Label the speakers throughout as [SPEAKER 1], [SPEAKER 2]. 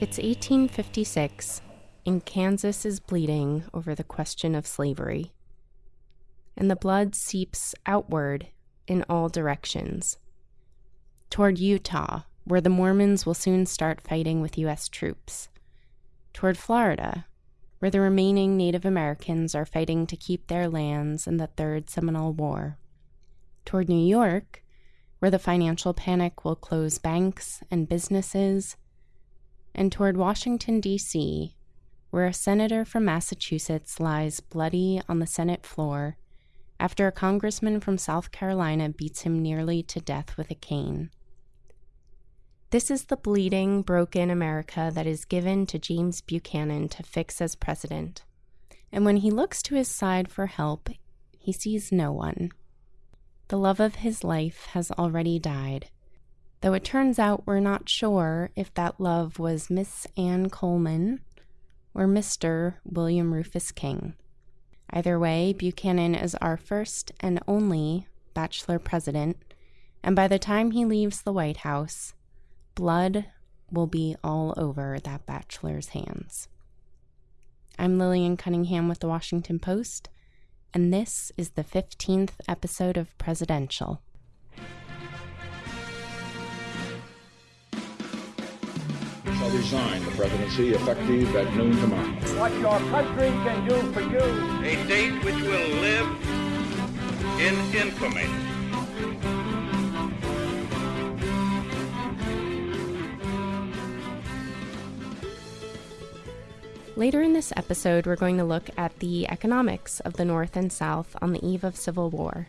[SPEAKER 1] It's 1856, and Kansas is bleeding over the question of slavery. And the blood seeps outward in all directions toward Utah, where the Mormons will soon start fighting with U.S. troops, toward Florida, where the remaining Native Americans are fighting to keep their lands in the Third Seminole War, toward New York, where the financial panic will close banks and businesses and toward Washington, D.C., where a senator from Massachusetts lies bloody on the Senate floor after a congressman from South Carolina beats him nearly to death with a cane. This is the bleeding, broken America that is given to James Buchanan to fix as president. And when he looks to his side for help, he sees no one. The love of his life has already died though it turns out we're not sure if that love was Miss Anne Coleman or Mr. William Rufus King. Either way, Buchanan is our first and only bachelor president, and by the time he leaves the White House, blood will be all over that bachelor's hands. I'm Lillian Cunningham with the Washington Post, and this is the 15th episode of Presidential.
[SPEAKER 2] Resign the presidency effective at noon tomorrow.
[SPEAKER 3] What your country can do for you.
[SPEAKER 4] A date which will live in infamy.
[SPEAKER 1] Later in this episode, we're going to look at the economics of the North and South on the eve of Civil War.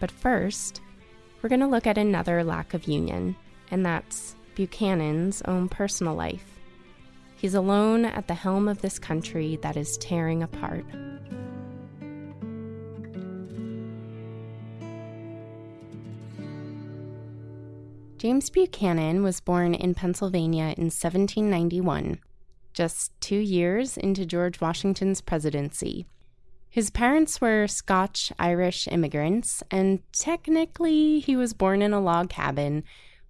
[SPEAKER 1] But first, we're going to look at another lack of union, and that's Buchanan's own personal life. He's alone at the helm of this country that is tearing apart. James Buchanan was born in Pennsylvania in 1791, just two years into George Washington's presidency. His parents were Scotch Irish immigrants, and technically he was born in a log cabin,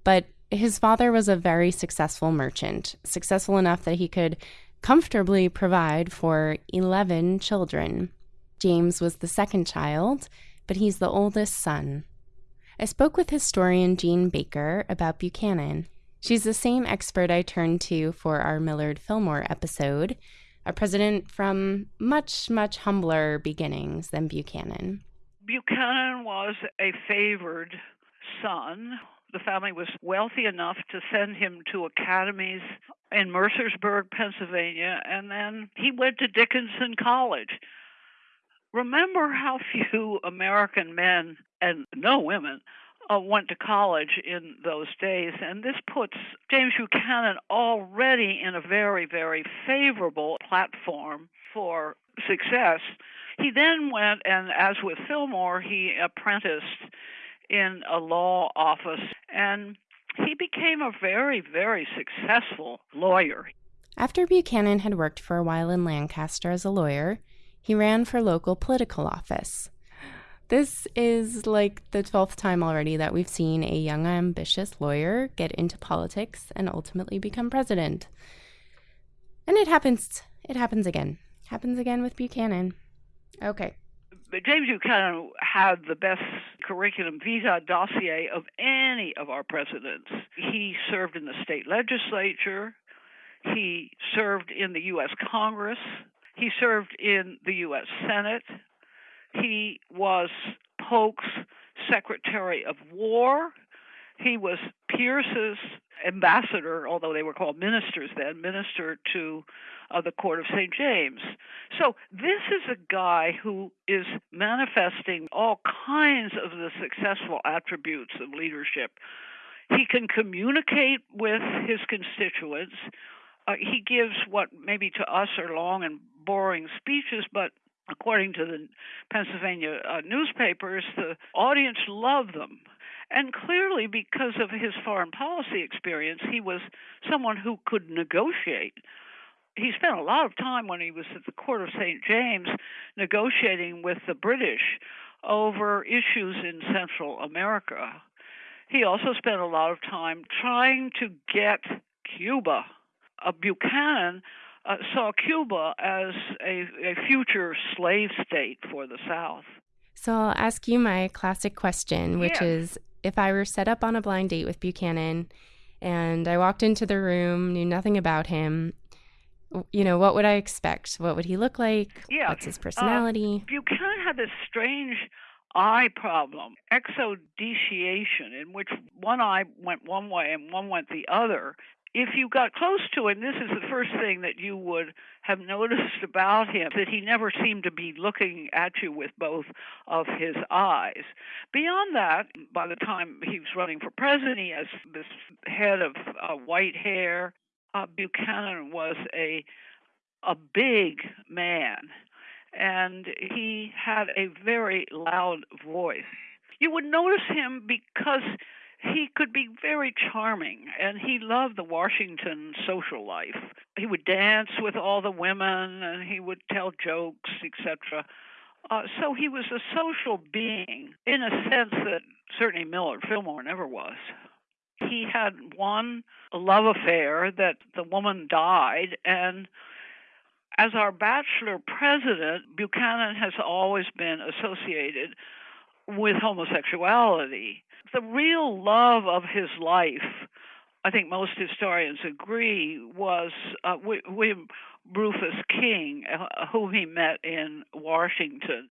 [SPEAKER 1] but his father was a very successful merchant, successful enough that he could comfortably provide for 11 children. James was the second child, but he's the oldest son. I spoke with historian Jean Baker about Buchanan. She's the same expert I turned to for our Millard Fillmore episode, a president from much, much humbler beginnings than Buchanan.
[SPEAKER 5] Buchanan was a favored son the family was wealthy enough to send him to academies in Mercersburg, Pennsylvania, and then he went to Dickinson College. Remember how few American men and no women uh, went to college in those days, and this puts James Buchanan already in a very, very favorable platform for success. He then went, and as with Fillmore, he apprenticed in a law office, and he became a very, very successful lawyer.
[SPEAKER 1] After Buchanan had worked for a while in Lancaster as a lawyer, he ran for local political office. This is like the 12th time already that we've seen a young, ambitious lawyer get into politics and ultimately become president. And it happens, it happens again. Happens again with Buchanan. Okay.
[SPEAKER 5] But James Buchanan had the best curriculum vitae dossier of any of our presidents. He served in the state legislature. He served in the U.S. Congress. He served in the U.S. Senate. He was Polk's Secretary of War. He was Pierce's ambassador, although they were called ministers then, minister to uh, the court of St. James. So this is a guy who is manifesting all kinds of the successful attributes of leadership. He can communicate with his constituents. Uh, he gives what maybe to us are long and boring speeches, but according to the Pennsylvania uh, newspapers, the audience loved them. And clearly, because of his foreign policy experience, he was someone who could negotiate he spent a lot of time when he was at the court of St. James negotiating with the British over issues in Central America. He also spent a lot of time trying to get Cuba uh, Buchanan uh, saw Cuba as a, a future slave state for the South.
[SPEAKER 1] So I'll ask you my classic question, which is if I were set up on a blind date with Buchanan and I walked into the room, knew nothing about him, you know, what would I expect? What would he look like?
[SPEAKER 5] Yeah,
[SPEAKER 1] What's his personality?
[SPEAKER 5] uh,
[SPEAKER 1] personality?
[SPEAKER 5] Buchanan had this strange eye problem, exodeviation, in which one eye went one way and one went the other. If you got close to him, this is the first thing that you would have noticed about him that he never seemed to be looking at you with both of his eyes. Beyond that, by the time he was running for president, he has this head of uh, white hair. Uh, Buchanan was a a big man and he had a very loud voice. You would notice him because he could be very charming and he loved the Washington social life. He would dance with all the women and he would tell jokes, etc. Uh, so he was a social being in a sense that certainly Millard Fillmore never was. He had one love affair that the woman died and as our bachelor president, Buchanan has always been associated with homosexuality. The real love of his life, I think most historians agree, was uh, William Rufus King, uh, whom he met in Washington.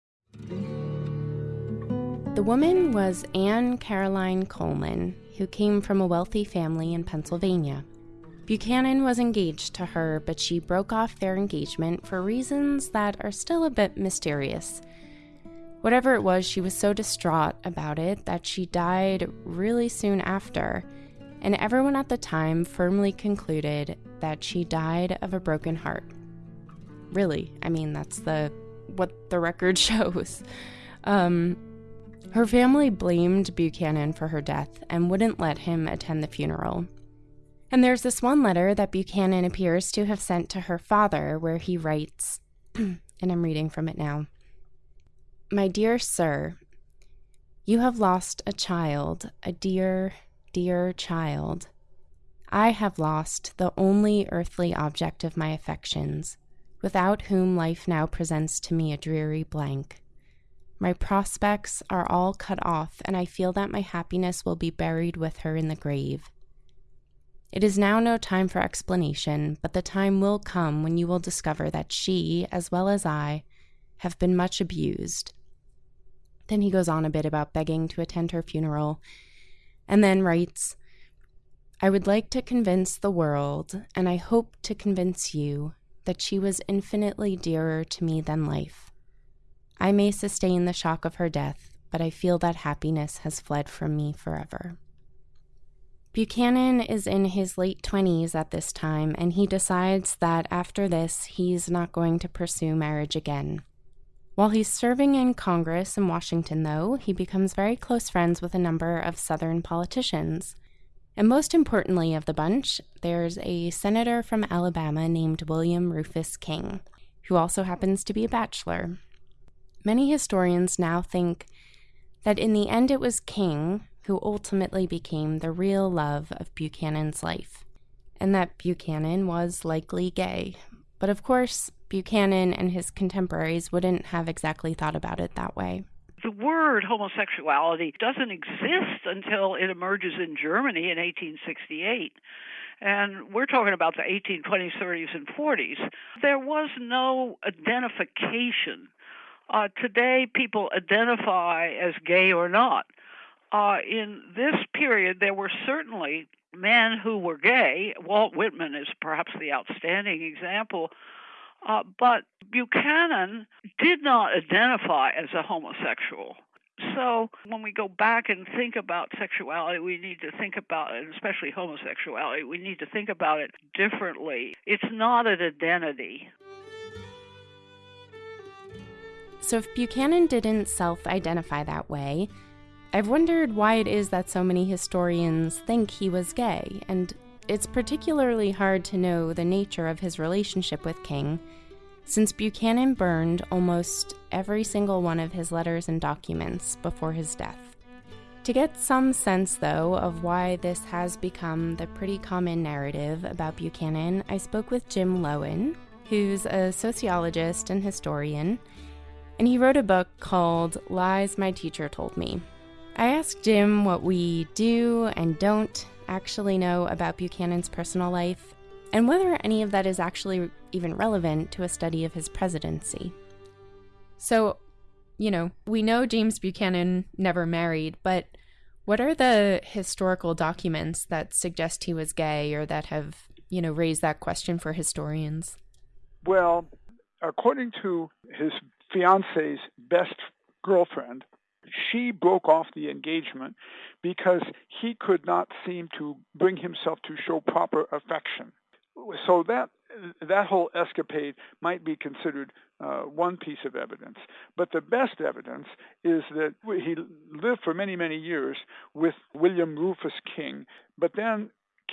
[SPEAKER 1] The woman was Anne Caroline Coleman, who came from a wealthy family in Pennsylvania. Buchanan was engaged to her, but she broke off their engagement for reasons that are still a bit mysterious. Whatever it was, she was so distraught about it that she died really soon after, and everyone at the time firmly concluded that she died of a broken heart. Really, I mean, that's the what the record shows. Um, her family blamed Buchanan for her death and wouldn't let him attend the funeral. And there's this one letter that Buchanan appears to have sent to her father where he writes, and I'm reading from it now My dear sir, you have lost a child, a dear, dear child. I have lost the only earthly object of my affections, without whom life now presents to me a dreary blank. My prospects are all cut off, and I feel that my happiness will be buried with her in the grave. It is now no time for explanation, but the time will come when you will discover that she, as well as I, have been much abused. Then he goes on a bit about begging to attend her funeral, and then writes I would like to convince the world, and I hope to convince you, that she was infinitely dearer to me than life. I may sustain the shock of her death, but I feel that happiness has fled from me forever. Buchanan is in his late 20s at this time, and he decides that after this, he's not going to pursue marriage again. While he's serving in Congress in Washington, though, he becomes very close friends with a number of Southern politicians. And most importantly of the bunch, there's a senator from Alabama named William Rufus King, who also happens to be a bachelor. Many historians now think that in the end it was King who ultimately became the real love of Buchanan's life, and that Buchanan was likely gay. But of course, Buchanan and his contemporaries wouldn't have exactly thought about it that way.
[SPEAKER 5] The word homosexuality doesn't exist until it emerges in Germany in 1868. And we're talking about the 1820s, 30s, and 40s. There was no identification. Uh, today, people identify as gay or not. Uh, in this period, there were certainly men who were gay. Walt Whitman is perhaps the outstanding example. Uh, but Buchanan did not identify as a homosexual. So when we go back and think about sexuality, we need to think about it, especially homosexuality, we need to think about it differently. It's not an identity.
[SPEAKER 1] So if Buchanan didn't self identify that way, I've wondered why it is that so many historians think he was gay, and it's particularly hard to know the nature of his relationship with King, since Buchanan burned almost every single one of his letters and documents before his death. To get some sense, though, of why this has become the pretty common narrative about Buchanan, I spoke with Jim Loewen, who's a sociologist and historian, and he wrote a book called Lies My Teacher Told Me. I asked Jim what we do and don't actually know about Buchanan's personal life, and whether any of that is actually even relevant to a study of his presidency. So, you know, we know James Buchanan never married, but what are the historical documents that suggest he was gay or that have, you know, raised that question for historians?
[SPEAKER 6] Well, according to his fiance's best girlfriend, she broke off the engagement because he could not seem to bring himself to show proper affection. So that that whole escapade might be considered uh, one piece of evidence. But the best evidence is that he lived for many, many years with William Rufus King, but then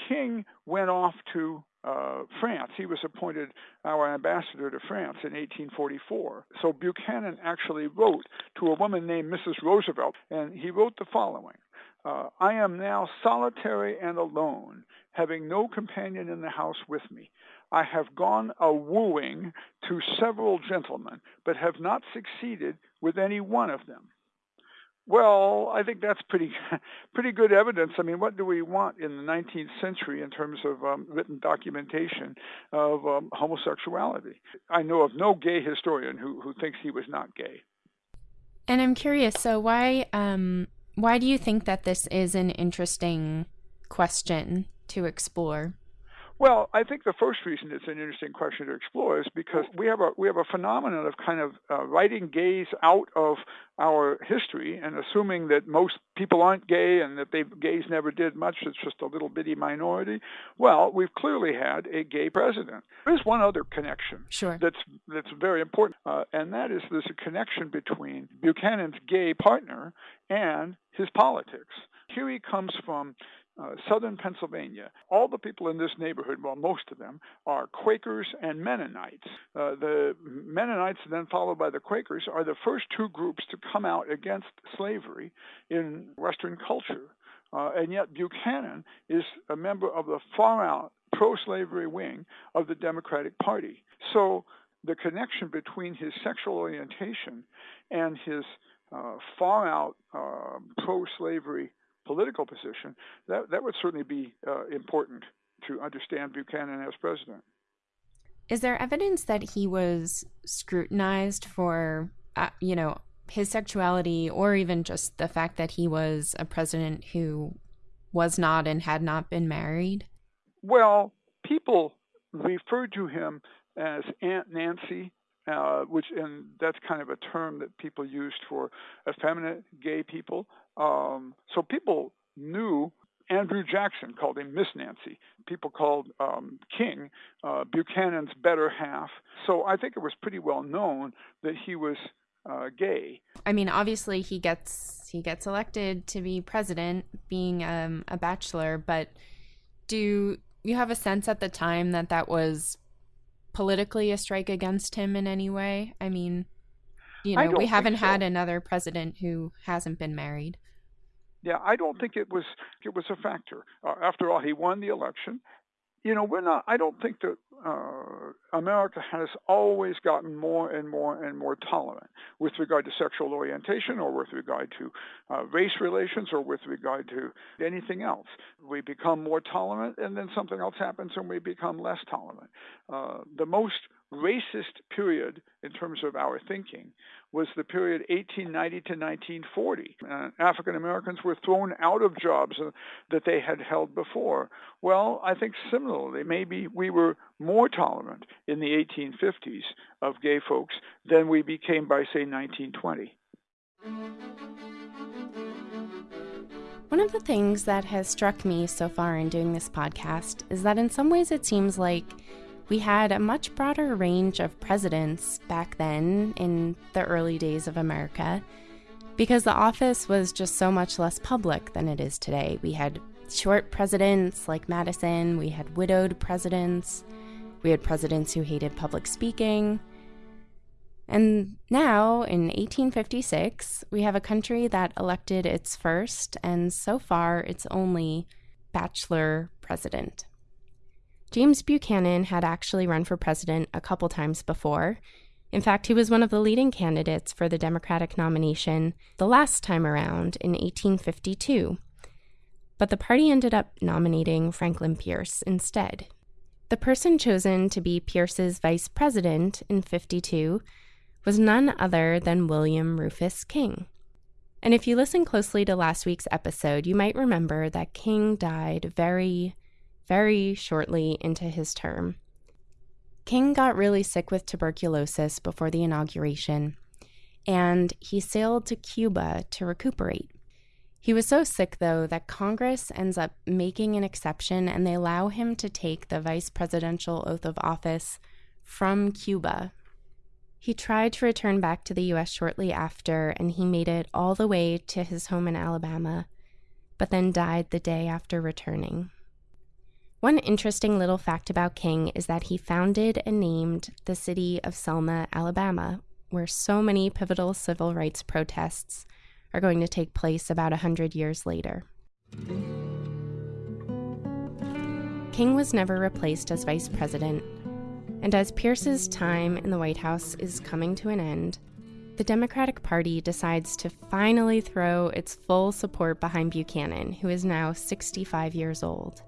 [SPEAKER 6] King went off to uh, France. He was appointed our ambassador to France in 1844. So Buchanan actually wrote to a woman named Mrs. Roosevelt, and he wrote the following uh, I am now solitary and alone, having no companion in the house with me. I have gone a wooing to several gentlemen, but have not succeeded with any one of them. Well, I think that's pretty pretty good evidence. I mean, what do we want in the 19th century in terms of um, written documentation of um, homosexuality? I know of no gay historian who, who thinks he was not gay.
[SPEAKER 1] And I'm curious. So why um, why do you think that this is an interesting question to explore?
[SPEAKER 6] Well, I think the first reason it's an interesting question to explore is because we have a we have a phenomenon of kind of uh, writing gays out of our history and assuming that most people aren't gay and that they gays never did much. It's just a little bitty minority. Well, we've clearly had a gay president. There's one other connection
[SPEAKER 1] sure.
[SPEAKER 6] that's that's very important, uh, and that is there's a connection between Buchanan's gay partner and his politics. Here he comes from uh, southern Pennsylvania. All the people in this neighborhood, well, most of them, are Quakers and Mennonites. Uh, the Mennonites, then followed by the Quakers, are the first two groups to come out against slavery in Western culture. Uh, and yet Buchanan is a member of the far out pro slavery wing of the Democratic Party. So the connection between his sexual orientation and his uh, far out uh, pro slavery political position, that, that would certainly be uh, important to understand Buchanan as president.
[SPEAKER 1] Is there evidence that he was scrutinized for, uh, you know, his sexuality or even just the fact that he was a president who was not and had not been married?
[SPEAKER 6] Well, people referred to him as Aunt Nancy, uh, which and that's kind of a term that people used for effeminate gay people. Um, so people knew Andrew Jackson called him Miss Nancy. People called um, King uh, Buchanan's better half. So I think it was pretty well known that he was uh, gay.
[SPEAKER 1] I mean, obviously he gets he gets elected to be president, being um, a bachelor. But do you have a sense at the time that that was politically a strike against him in any way? I mean, you know, we haven't
[SPEAKER 6] so.
[SPEAKER 1] had another president who hasn't been married.
[SPEAKER 6] Yeah, I don't think it was it was a factor. Uh, after all, he won the election. You know, we're not. I don't think that uh, America has always gotten more and more and more tolerant with regard to sexual orientation, or with regard to uh, race relations, or with regard to anything else. We become more tolerant, and then something else happens, and we become less tolerant. Uh, the most racist period in terms of our thinking was the period 1890 to 1940. Uh, African Americans were thrown out of jobs uh, that they had held before. Well, I think similarly, maybe we were more tolerant in the 1850s of gay folks than we became by, say, 1920.
[SPEAKER 1] One of the things that has struck me so far in doing this podcast is that in some ways it seems like we had a much broader range of presidents back then in the early days of America because the office was just so much less public than it is today. We had short presidents like Madison, we had widowed presidents, we had presidents who hated public speaking.
[SPEAKER 7] And now, in 1856, we have a country that elected its first and so far its only bachelor president. James Buchanan had actually run for president a couple times before. In fact, he was one of the leading candidates for the Democratic nomination the last time around in 1852. But the party ended up nominating Franklin Pierce instead. The person chosen to be Pierce's vice president in 52 was none other than William Rufus King. And if you listen closely to last week's episode, you might remember that King died very, very shortly into his term. King got really sick with tuberculosis before the inauguration, and he sailed to Cuba to recuperate. He was so sick, though, that Congress ends up making an exception and they allow him to take the vice presidential oath of office from Cuba he tried to return back to the U.S. shortly after, and he made it all the way to his home in Alabama, but then died the day after returning. One interesting little fact about King is that he founded and named the city of Selma, Alabama, where so many pivotal civil rights protests are going to take place about a hundred years later. King was never replaced as vice president, and as Pierce's time in the White House is coming to an end, the Democratic Party decides to finally throw its full support behind Buchanan, who is now 65 years old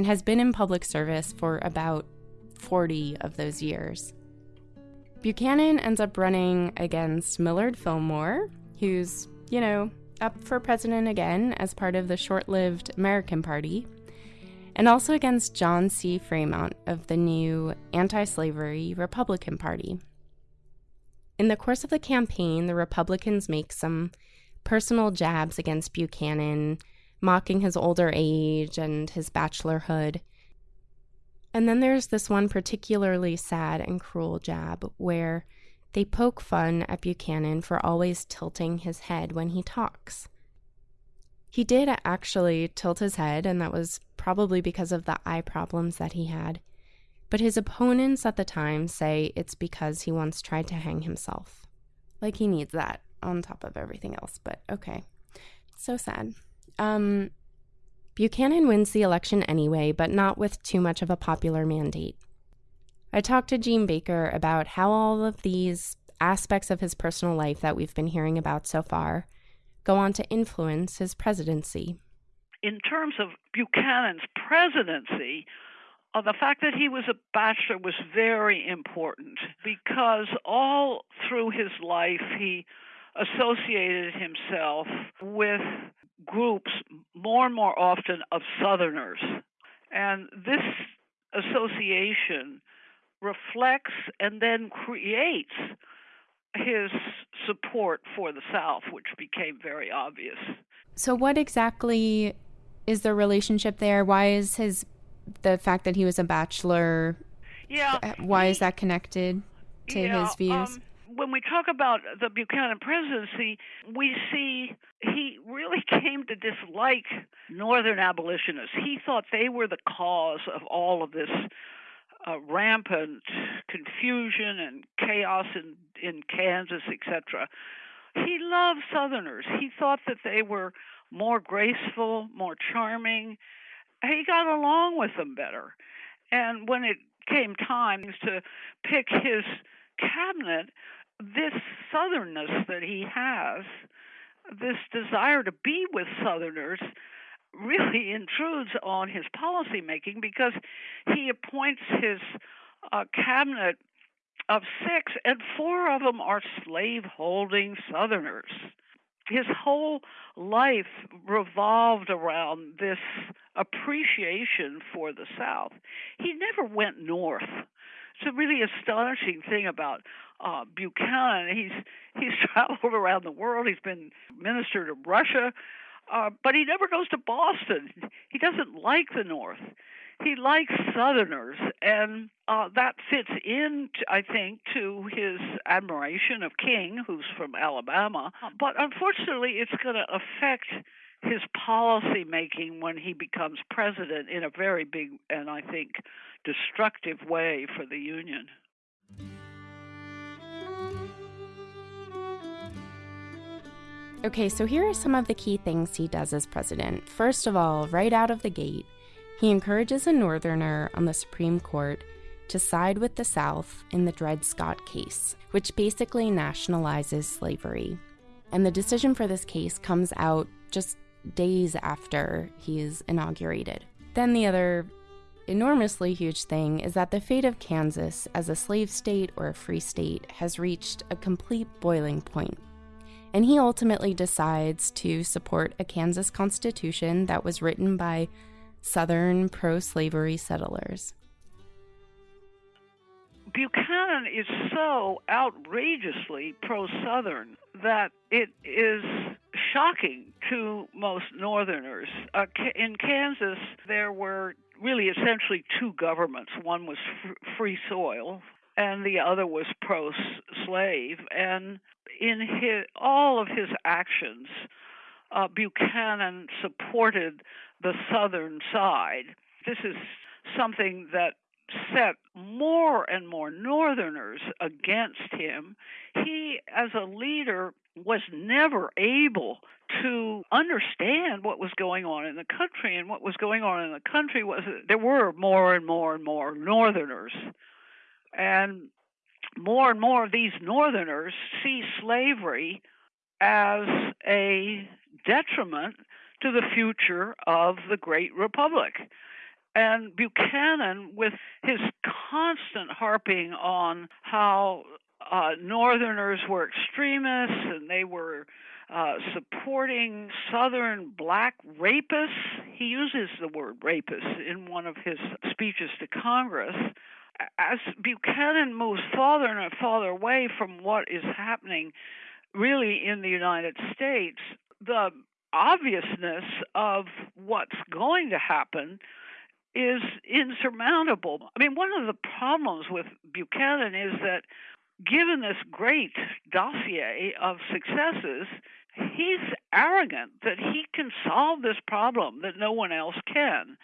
[SPEAKER 7] and has been in public service for about 40 of those years. Buchanan ends up running against Millard Fillmore, who's, you know, up for president again as part of the short lived American Party, and also against John C. Fremont of the new anti slavery Republican Party. In the course of the campaign, the Republicans make some personal jabs against Buchanan, mocking his older age and his bachelorhood. And then there's this one particularly sad and cruel jab where they poke fun at Buchanan for always tilting his head when he talks. He did actually tilt his head, and that was probably because of the eye problems that he had. But his opponents at the time say it's because he once tried to hang himself. Like he needs that on top of everything else, but okay. So sad. Um, Buchanan wins the election anyway, but not with too much of a popular mandate. I talked to Jean Baker about how all of these aspects of his personal life that we've been hearing about so far go on to influence his presidency.
[SPEAKER 5] In terms of Buchanan's presidency, uh, the fact that he was a bachelor was very important because all through his life he associated himself with groups more and more often of Southerners. And this association reflects and then creates his support for the South, which became very obvious.
[SPEAKER 7] So, what exactly is the relationship there? Why is his the fact that he was a bachelor?
[SPEAKER 5] Yeah.
[SPEAKER 7] Uh, why he, is that connected to
[SPEAKER 5] yeah,
[SPEAKER 7] his views?
[SPEAKER 5] Um, when we talk about the Buchanan presidency, we see he really came to dislike Northern abolitionists. He thought they were the cause of all of this uh, rampant confusion and chaos in in Kansas, etc. He loved Southerners. He thought that they were more graceful, more charming. He got along with them better. And when it came time to pick his cabinet, this southernness that he has, this desire to be with Southerners, really intrudes on his policy making because he appoints his uh, cabinet of six, and four of them are slave-holding Southerners. His whole life revolved around this appreciation for the South. He never went north. It's a really astonishing thing about uh, Buchanan. He's he's traveled around the world. He's been minister to Russia. Uh, but he never goes to Boston. He doesn't like the North. He likes Southerners, and uh, that fits in, I think, to his admiration of King, who's from Alabama. But unfortunately, it's going to affect his policy making when he becomes president in a very big and I think destructive way for the Union.
[SPEAKER 1] Okay, so here are some of the key things he does as president. First of all, right out of the gate, he encourages a Northerner on the Supreme Court to side with the South in the Dred Scott case, which basically nationalizes slavery. And the decision for this case comes out just days after he's inaugurated. Then the other enormously huge thing is that the fate of Kansas as a slave state or a free state has reached a complete boiling point. And he ultimately decides to support a Kansas constitution that was written by Southern pro slavery settlers.
[SPEAKER 5] Buchanan is so outrageously pro Southern that it is shocking to most Northerners. Uh, in Kansas, there were really essentially two governments one was free soil, and the other was pro slave. And in his, all of his actions, uh, Buchanan supported the Southern side. This is something that set more and more Northerners against him. He, as a leader, was never able to understand what was going on in the country. And what was going on in the country was there were more and more and more Northerners. And more and more of these Northerners see slavery as a detriment to the future of the great republic. And Buchanan, with his constant harping on how uh, Northerners were extremists and they were uh, supporting Southern black rapists, he uses the word rapist in one of his speeches to Congress. As Buchanan moves farther and farther away from what is happening really in the United States, the obviousness of what's going to happen is insurmountable. I mean, one of the problems with Buchanan is that given this great dossier of successes, he's arrogant that he can solve this problem that no one else can.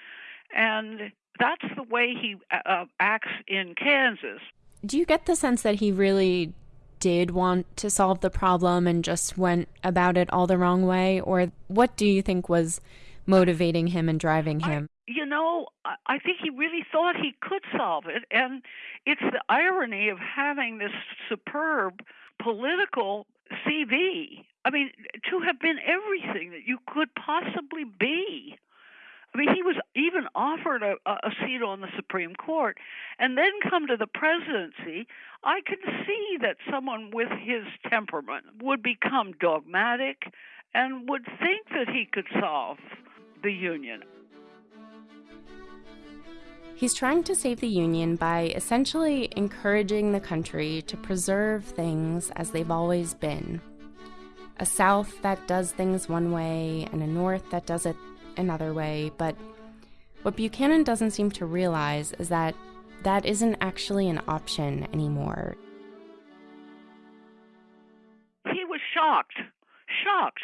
[SPEAKER 5] And that's the way he uh, acts in Kansas.
[SPEAKER 1] Do you get the sense that he really did want to solve the problem and just went about it all the wrong way? Or what do you think was motivating him and driving him?
[SPEAKER 5] I, you know, I think he really thought he could solve it. And it's the irony of having this superb political CV. I mean, to have been everything that you could possibly be. I mean, he was even offered a, a seat on the Supreme Court and then come to the presidency. I can see that someone with his temperament would become dogmatic and would think that he could solve the Union.
[SPEAKER 1] He's trying to save the Union by essentially encouraging the country to preserve things as they've always been. A South that does things one way and a North that does it another way, but what Buchanan doesn't seem to realize is that that isn't actually an option anymore.
[SPEAKER 5] He was shocked, shocked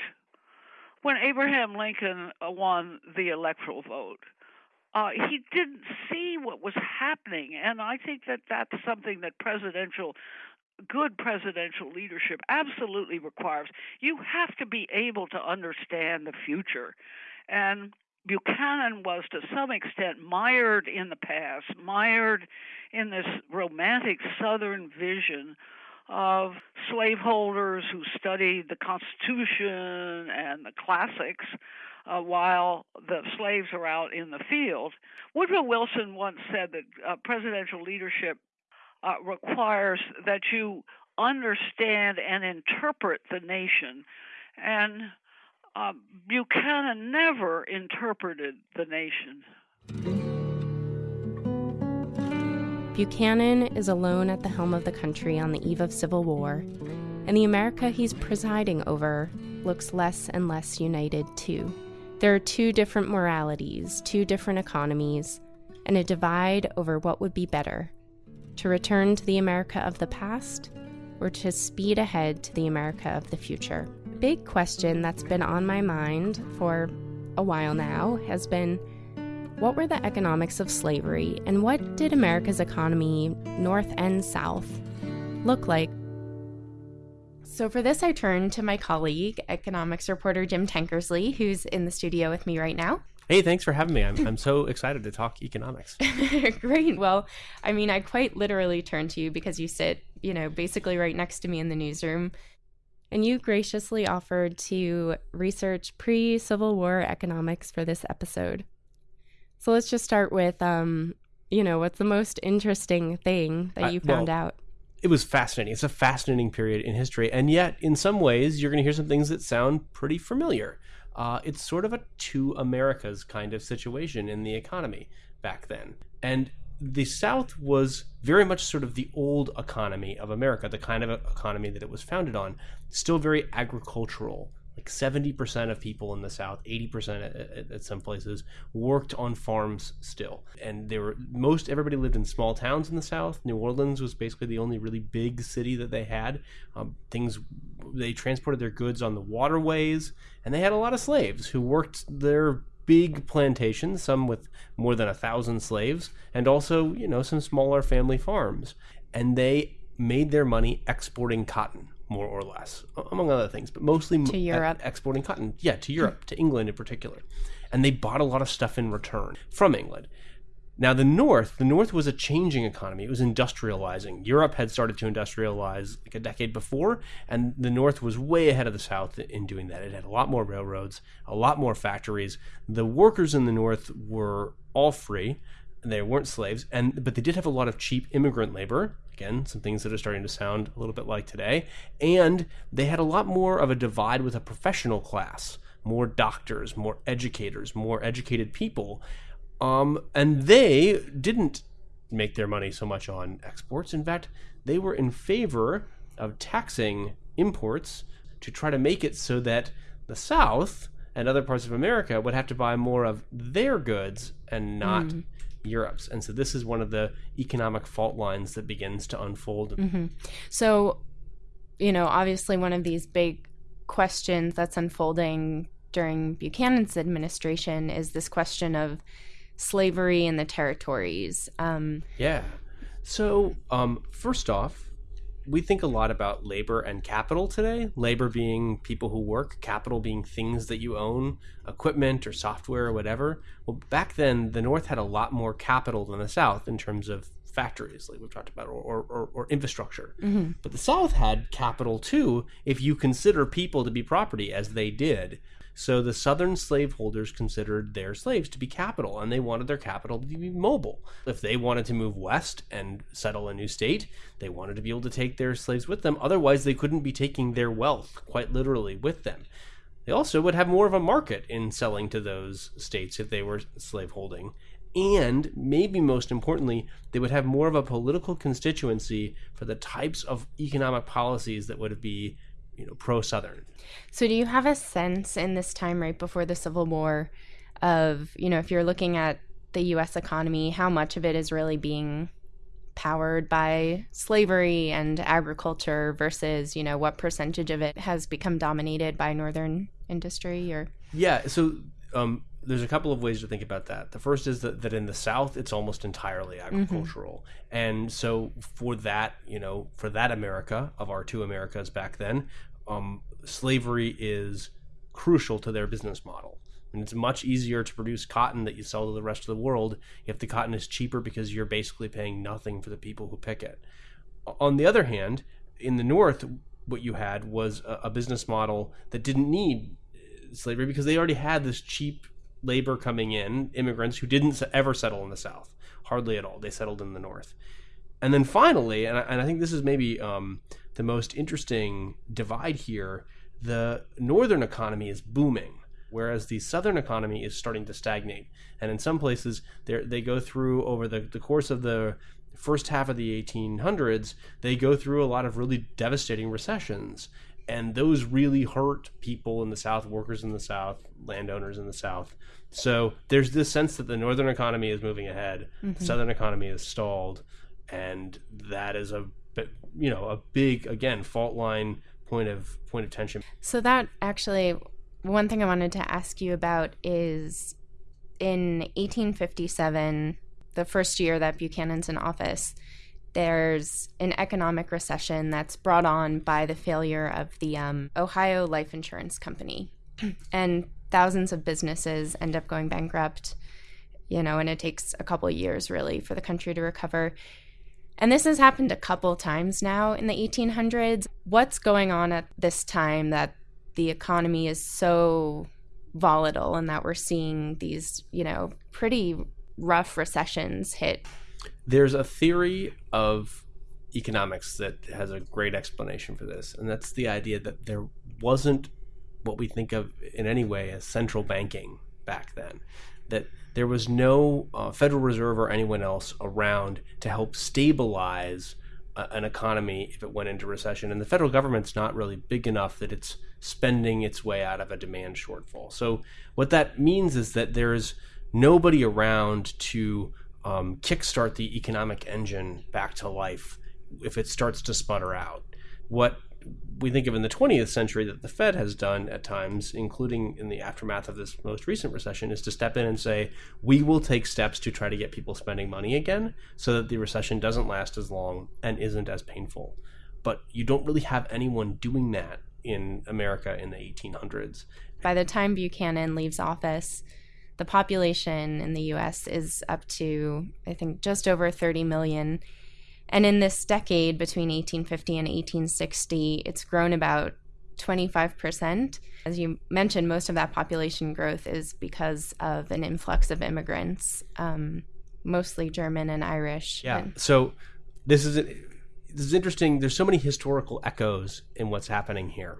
[SPEAKER 5] when Abraham Lincoln won the electoral vote uh, he didn't see what was happening. And I think that that's something that presidential, good presidential leadership absolutely requires. You have to be able to understand the future. And Buchanan was to some extent mired in the past, mired in this romantic Southern vision of slaveholders who studied the Constitution and the classics uh, while the slaves are out in the field. Woodrow Wilson once said that uh, presidential leadership uh, requires that you understand and interpret the nation. And uh, Buchanan never interpreted the nation.
[SPEAKER 1] Buchanan is alone at the helm of the country on the eve of civil war, and the America he's presiding over looks less and less united too. There are two different moralities, two different economies, and a divide over what would be better to return to the America of the past or to speed ahead to the America of the future. Big question that's been on my mind for a while now has been what were the economics of slavery and what did America's economy, North and South, look like So, for this, I turn to my colleague, economics reporter Jim Tankersley, who's in the studio with me right now.
[SPEAKER 8] Hey, thanks for having me. I'm, I'm so excited to talk economics.
[SPEAKER 1] Great. Well, I mean, I quite literally turn to you because you sit, you know, basically right next to me in the newsroom. And you graciously offered to research pre Civil War economics for this episode. So let's just start with, um, you know, what's the most interesting thing that you found
[SPEAKER 8] well,
[SPEAKER 1] out?
[SPEAKER 8] it was fascinating. It's a fascinating period in history, and yet in some ways you're going to hear some things that sound pretty familiar. Uh, it's sort of a two Americas kind of situation in the economy back then, and the South was very much sort of the old economy of America, the kind of economy that it was founded on, still very agricultural like 70% of people in the south 80% at, at, some places worked on farms still. And they were most everybody lived in small towns in the south. New orleans was basically the only really big city that they had. Um, things they transported their goods on the waterways and they had a lot of slaves who worked their big plantations some with more than a thousand slaves and also you know some smaller family farms and they made their money exporting cotton more or less, among other things, but mostly
[SPEAKER 1] to Europe.
[SPEAKER 8] exporting cotton. Yeah, to hmm. Europe, to England in particular. And they bought a lot of stuff in return from England. Now, the North, the North was a changing economy. It was industrializing. Europe had started to industrialize like a decade before, and the North was way ahead of the South in doing that. It had a lot more railroads, a lot more factories. The workers in the North were all free they weren't slaves and but they did have a lot of cheap immigrant labor again some things that are starting to sound a little bit like today and they had a lot more of a divide with a professional class more doctors more educators more educated people um, and they didn't make their money so much on exports in fact they were in favor of taxing imports to try to make it so that the south and other parts of america would have to buy more of their goods and not mm. Europe's. And so this is one of the economic fault lines that begins to unfold.
[SPEAKER 1] Mm-hmm. So, you know, obviously one of these big questions that's unfolding during Buchanan's administration is this question of slavery in the territories. Um,
[SPEAKER 8] yeah. So, um, first off, we think a lot about labor and capital today. Labor being people who work, capital being things that you own, equipment or software or whatever. Well, back then, the North had a lot more capital than the South in terms of factories, like we've talked about, or, or, or infrastructure. Mm-hmm. But the South had capital too, if you consider people to be property, as they did. So the southern slaveholders considered their slaves to be capital, and they wanted their capital to be mobile. If they wanted to move west and settle a new state, they wanted to be able to take their slaves with them. Otherwise, they couldn't be taking their wealth, quite literally, with them. They also would have more of a market in selling to those states if they were slaveholding. And maybe most importantly, they would have more of a political constituency for the types of economic policies that would be you know pro Southern.
[SPEAKER 1] So, do you have a sense in this time right before the Civil War of you know if you're looking at the U.S. economy, how much of it is really being powered by slavery and agriculture versus you know what percentage of it has become dominated by northern industry or
[SPEAKER 8] yeah so um, there's a couple of ways to think about that. The first is that, that in the South, it's almost entirely mm-hmm. agricultural. Mm-hmm. And so for that, you know, for that America of our two Americas back then, um, slavery is crucial to their business model. And it's much easier to produce cotton that you sell to the rest of the world if the cotton is cheaper because you're basically paying nothing for the people who pick it. On the other hand, in the North, what you had was a, a business model that didn't need slavery because they already had this cheap labor coming in, immigrants who didn't ever settle in the South, hardly at all. They settled in the North. And then finally, and I, and I think this is maybe um, the most interesting divide here, the northern economy is booming, whereas the southern economy is starting to stagnate. And in some places, they go through over the, the course of the first half of the 1800s, they go through a lot of really devastating recessions and those really hurt people in the South, workers in the South, landowners in the South. So there's this sense that the northern economy is moving ahead, mm-hmm. the southern economy is stalled, and that is a you know a big again fault line point of point of tension.
[SPEAKER 1] So that actually one thing I wanted to ask you about is in 1857, the first year that Buchanan's in office, there's an economic recession that's brought on by the failure of the um, Ohio Life Insurance Company. and thousands of businesses end up going bankrupt, you know, and it takes a couple years really for the country to recover. And this has happened a couple times now in the 1800s. What's going on at this time that the economy is so volatile and that we're seeing these, you know, pretty rough recessions hit?
[SPEAKER 8] There's a theory of economics that has a great explanation for this, and that's the idea that there wasn't what we think of in any way as central banking back then. That there was no uh, Federal Reserve or anyone else around to help stabilize uh, an economy if it went into recession. And the federal government's not really big enough that it's spending its way out of a demand shortfall. So, what that means is that there's nobody around to um, kickstart the economic engine back to life if it starts to sputter out. What we think of in the 20th century that the Fed has done at times, including in the aftermath of this most recent recession, is to step in and say, we will take steps to try to get people spending money again so that the recession doesn't last as long and isn't as painful. But you don't really have anyone doing that in America in the 1800s.
[SPEAKER 1] By the time Buchanan leaves office, the population in the US is up to, I think, just over 30 million and in this decade between 1850 and 1860, it's grown about 25%. As you mentioned, most of that population growth is because of an influx of immigrants, um, mostly German and Irish.
[SPEAKER 8] Yeah. so this is this is interesting. There's so many historical echoes in what's happening here.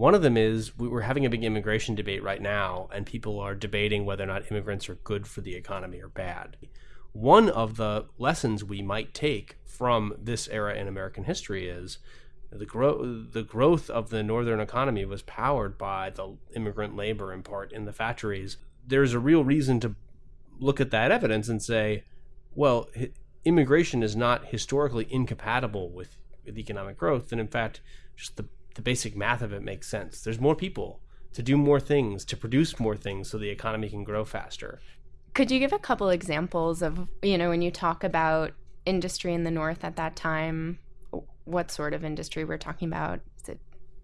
[SPEAKER 8] One of them is we're having a big immigration debate right now, and people are debating whether or not immigrants are good for the economy or bad one of the lessons we might take from this era in American history is the growth the growth of the northern economy was powered by the immigrant labor in part in the factories. There's a real reason to look at that evidence and say, well, immigration is not historically incompatible with, with economic growth, and in fact, just the the basic math of it makes sense. There's more people to do more things, to produce more things so the economy can grow faster.
[SPEAKER 1] Could you give a couple examples of, you know, when you talk about industry in the North at that time, what sort of industry we're talking about? Is it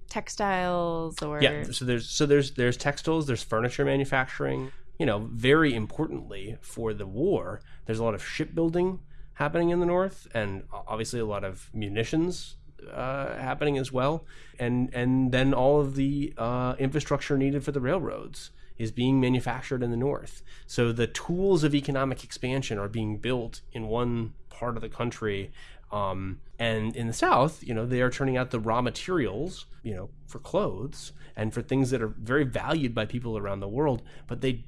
[SPEAKER 1] textiles or
[SPEAKER 8] Yeah, so there's so there's there's textiles, there's furniture manufacturing. You know, very importantly for the war, there's a lot of shipbuilding happening in the North and obviously a lot of munitions uh, happening as well, and and then all of the uh, infrastructure needed for the railroads is being manufactured in the north. So the tools of economic expansion are being built in one part of the country. Um, and in the south, you know, they are turning out the raw materials, you know, for clothes and for things that are very valued by people around the world. But they,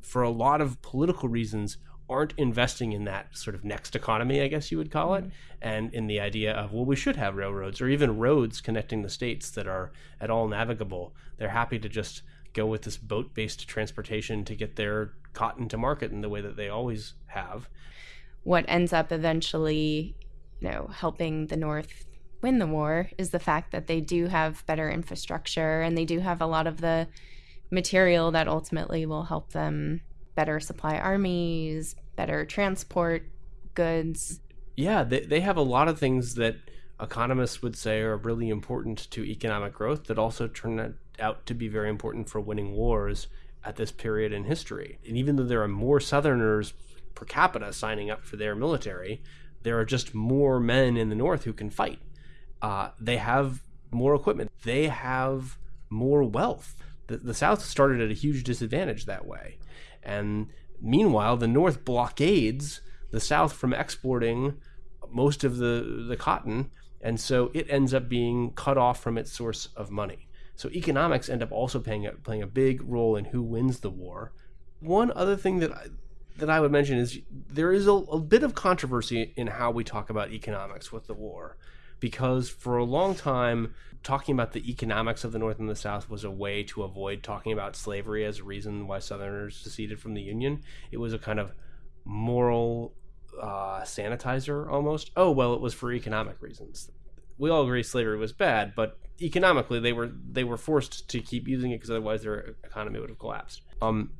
[SPEAKER 8] for a lot of political reasons, aren't investing in that sort of next economy, I guess you would call it, mm-hmm. and in the idea of, well, we should have railroads or even roads connecting the states that are at all navigable. They're happy to just go with this boat based transportation to get their cotton to market in the way that they always have.
[SPEAKER 1] What ends up eventually, you know, helping the North win the war is the fact that they do have better infrastructure and they do have a lot of the material that ultimately will help them better supply armies, better transport goods.
[SPEAKER 8] Yeah, they, they have a lot of things that economists would say are really important to economic growth that also turn out to be very important for winning wars at this period in history. And even though there are more Southerners per capita signing up for their military, there are just more men in the North who can fight. Uh, they have more equipment. They have more wealth. The, the South started at a huge disadvantage that way. And meanwhile, the North blockades the South from exporting most of the, the cotton. And so it ends up being cut off from its source of money. So economics end up also playing a, playing a big role in who wins the war. One other thing that I, that I would mention is there is a, a bit of controversy in how we talk about economics with the war, because for a long time talking about the economics of the North and the South was a way to avoid talking about slavery as a reason why Southerners seceded from the Union. It was a kind of moral uh, sanitizer almost. Oh well, it was for economic reasons. We all agree slavery was bad, but economically they were they were forced to keep using it because otherwise their economy would have collapsed. Um,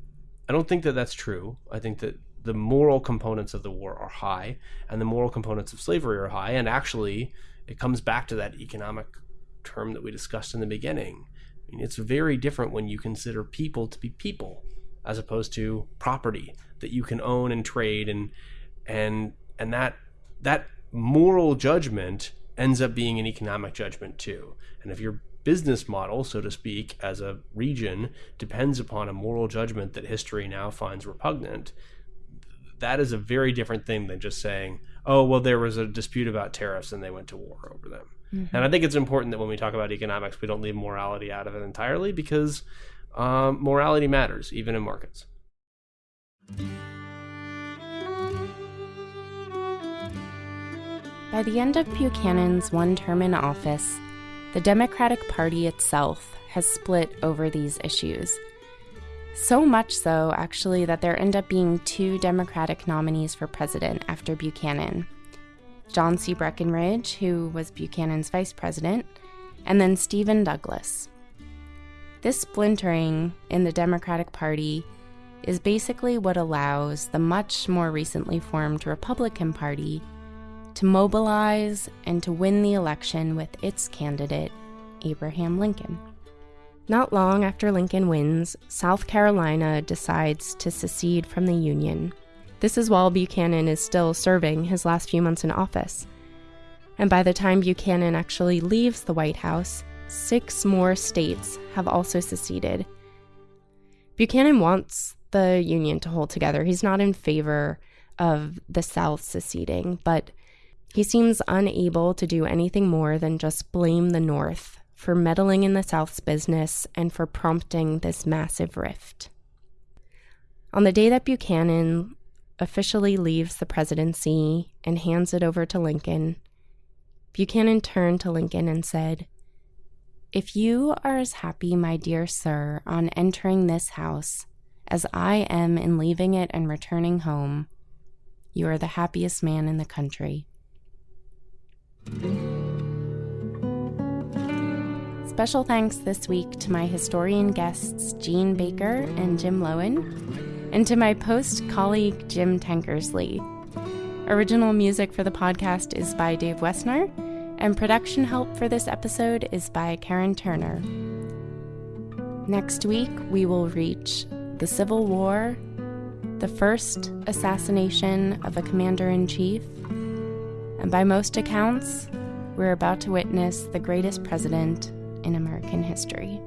[SPEAKER 8] I don't think that that's true. I think that the moral components of the war are high and the moral components of slavery are high and actually it comes back to that economic term that we discussed in the beginning. I mean, it's very different when you consider people to be people as opposed to property that you can own and trade and and and that that moral judgment ends up being an economic judgment too. And if your business model so to speak as a region depends upon a moral judgment that history now finds repugnant that is a very different thing than just saying oh well there was a dispute about tariffs and they went to war over them mm-hmm. and i think it's important that when we talk about economics we don't leave morality out of it entirely because um, morality matters even in markets
[SPEAKER 1] by the end of Buchanan's one term in office, the Democratic Party itself has split over these issues. So much so, actually, that there end up being two Democratic nominees for president after Buchanan John C. Breckinridge, who was Buchanan's vice president, and then Stephen Douglas. This splintering in the Democratic Party is basically what allows the much more recently formed Republican Party to mobilize and to win the election with its candidate, Abraham Lincoln. Not long after Lincoln wins, South Carolina decides to secede from the Union. This is while Buchanan is still serving his last few months in office. And by the time Buchanan actually leaves the White House, six more states have also seceded. Buchanan wants the Union to hold together. He's not in favor of the South seceding, but he seems unable to do anything more than just blame the North for meddling in the South's business and for prompting this massive rift. On the day that Buchanan officially leaves the presidency and hands it over to Lincoln, Buchanan turned to Lincoln and said, If you are as happy, my dear sir, on entering this house as I am in leaving it and returning home, you are the happiest man in the country. Special thanks this week to my historian guests Jean Baker and Jim Loewen, and to my post colleague Jim Tankersley. Original music for the podcast is by Dave Wessner, and production help for this episode is by Karen Turner. Next week, we will reach the Civil War, the first assassination of a commander in chief, and by most accounts, we're about to witness the greatest president in American history.